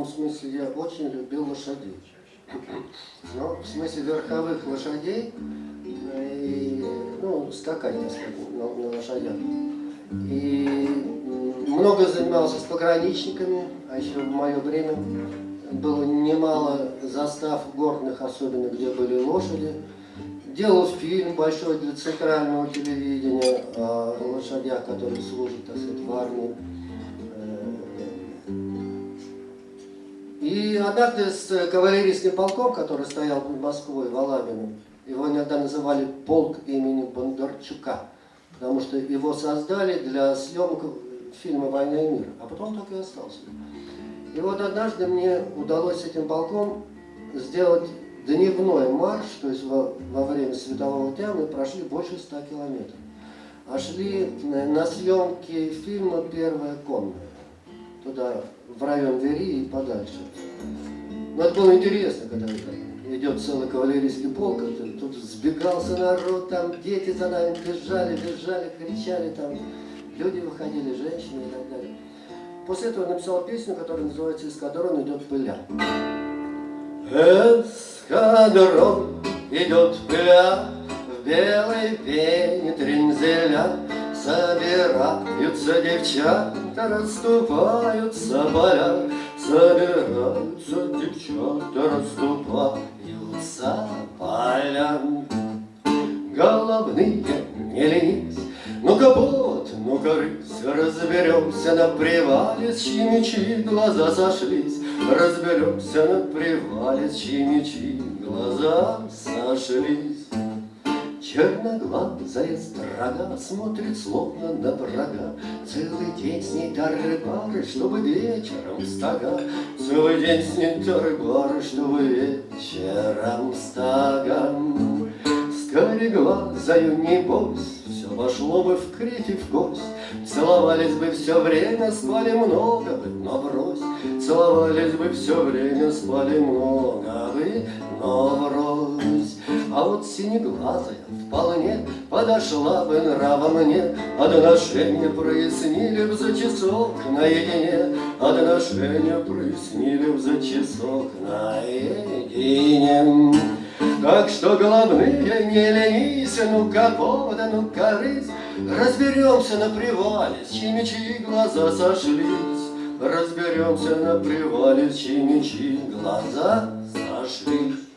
определенном смысле я очень любил лошадей. Ну, в смысле верховых лошадей, и, ну, скакать, на, на лошадях. И много занимался с пограничниками, а еще в мое время было немало застав горных, особенно где были лошади. Делал фильм большой для центрального телевидения о лошадях, которые служат, так сказать, в армии. Однажды с кавалерийским полком, который стоял под Москвой, в Алабино, его иногда называли полк имени Бондарчука, потому что его создали для съемок фильма «Война и мир», а потом так и остался. И вот однажды мне удалось этим полком сделать дневной марш, то есть во, во время светового дня мы прошли больше ста километров. А шли на съемки фильма «Первая конная», туда, в район Вери и подальше. Но это было интересно, когда идет целый кавалерийский полк, тут сбегался народ, там дети за нами бежали, бежали, кричали, там люди выходили, женщины и так далее. После этого написал песню, которая называется «Эскадрон идет пыля». Эскадрон идет пыля в белой пене трензеля, Собираются девчата, расступаются поля, Собираются девчата, расступаются поля. Головные не ленись, ну-ка бот, ну-ка рысь, разберемся на привале, с чьи глаза сошлись. Разберемся на привале, с чьи глаза сошлись. Черноглазая строга смотрит словно на врага, Целый день с ней тары-пары, чтобы вечером стога, Целый день с ней тары-пары, чтобы вечером стога. Скореглазою небось, Вошло бы в крик и в кость, Целовались бы все время, спали много бы, но брось. Целовались бы все время, спали много бы. А вот синеглазая вполне подошла бы нрава мне, Отношения прояснили б за часок наедине, Отношения прояснили б за часок наедине. Так что головные не ленись, ну-ка повода, ну-ка Разберемся на привале, с чьими чьи глаза сошлись. Разберемся на привале, с чьими чьи глаза сошлись.